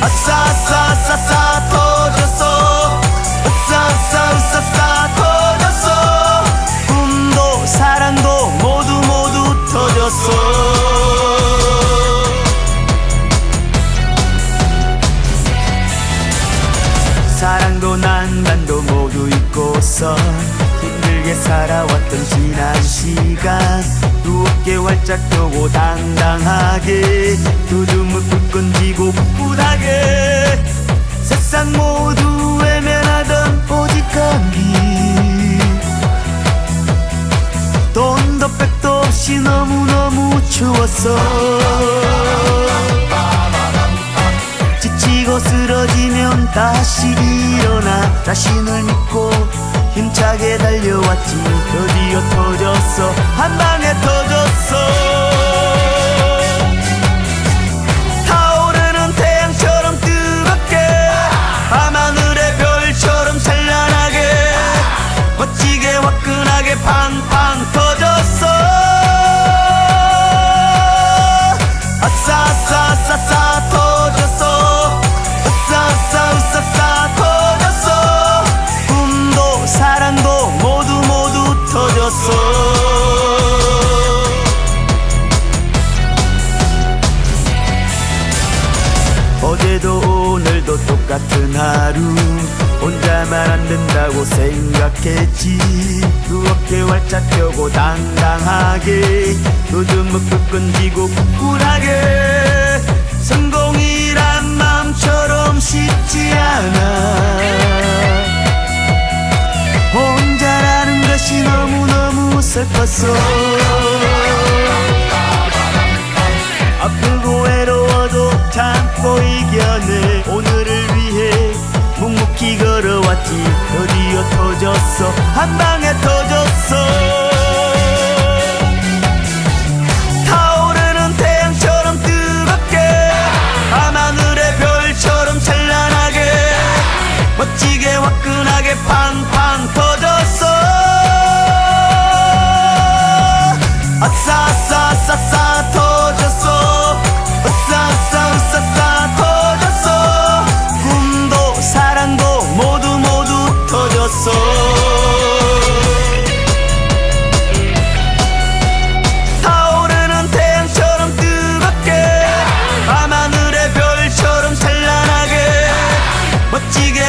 아싸 아싸 아싸 아싸 터졌어. 아싸 아싸 아싸 아싸 터졌어. 꿈도 사랑도 모두 모두 터졌어. 사랑도 난간도 모두 잊고서 힘들게 살아왔던 지난 시간. 활짝 펴고 당당하게 두둠을 불끈 쥐고 꿋꿋하게 세상 모두 외면하던 오직 한길 돈도 백도 없이 너무너무 추웠어. 지치고 쓰러지면 다시 일어나 자신을 믿고 힘차게 달려왔지. 드디어 터졌어. 한 방에 터졌어 어제도 오늘도 똑같은 하루. 혼자만 안 된다고 생각했지. 두 어깨 활짝 펴고 당당하게. 요즘은 불끈 쥐고 꿋꿋하게. 성공이란 마음처럼 쉽지 않아. 혼자라는 것이 너무너무 슬펐어 터졌어. 한 방에 터졌어. 타오르는 태양처럼 뜨겁게. 밤하늘의 별처럼 찬란하게. 멋지게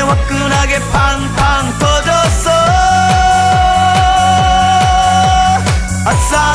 화끈하게 팡팡 터졌어. 아싸